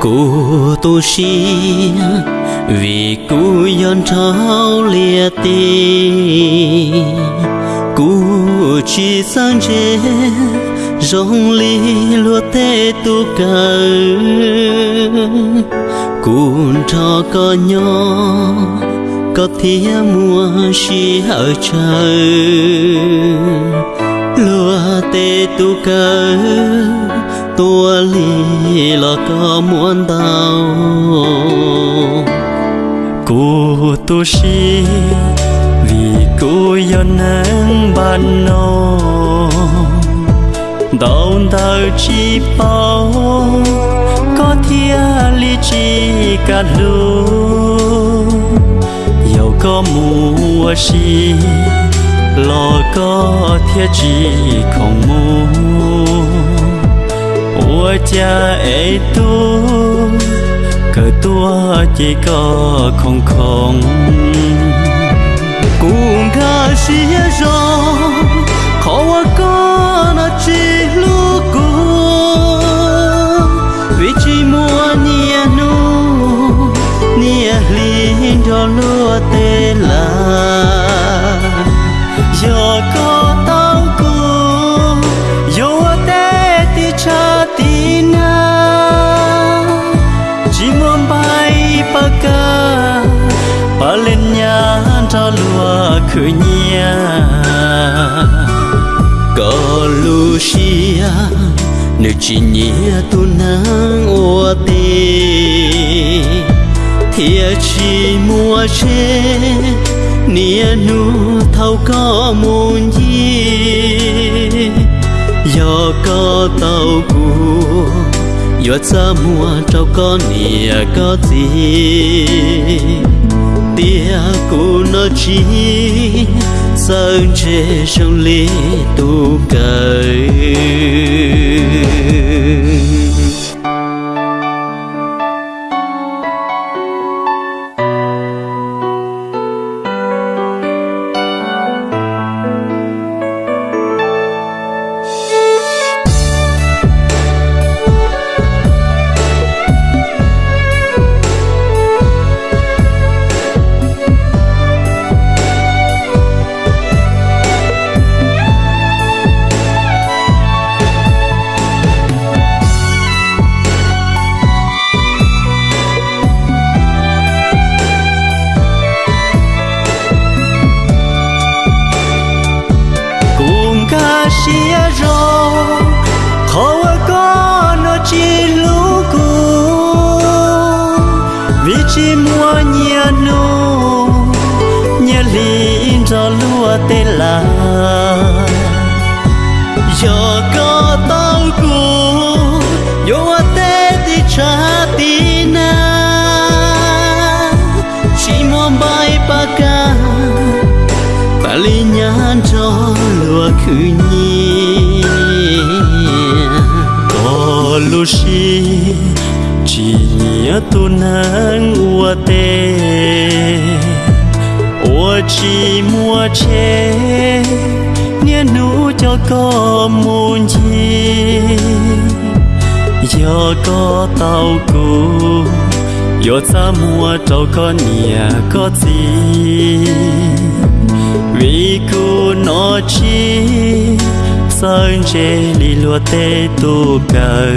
cô tu sĩ vì cô yon trao lia ti cô chỉ sang chế rong li lúa tê tu cờ cụ cho có nhỏ có thía mùa chi ở trời lúa tê tu cờ tua li lo có muốn đau cô tu si vì cô yêu nắng ban nô. Đau đau chỉ bao, có thia li chỉ cả lu yêu có mùa si, lo có thia chi không mùa tua cha ê tu cờ tua chỉ có không không cũng ga xia rồi khó quá có pa ba ca. Ba lên nhà cho lúa khử nhà có Lucia nếu chỉ nhớ tu nắng ô tê. Thiệt chỉ mua che nia nu thâu có muôn gì do có tàu cũ nhớ xa mua trâu có nìa có gì. Tia cũ nó chỉ sơn chê sông lý tu cởi. Chỉ mua nhà nu nhà liên cho lúa tê là giờ có tao cũ yo tê đi cha tí na. Chỉ mua bay ba ca, ba li nhà cho lúa khử nhi có lúa si chỉ nhớ tu nắng ua chỉ mua chế nhé nụ cho có muốn gì giờ có tàu cũ giờ ta mua trâu có nhà có gì vì cô nó chỉ sơn chế đi lúa tê tu cờ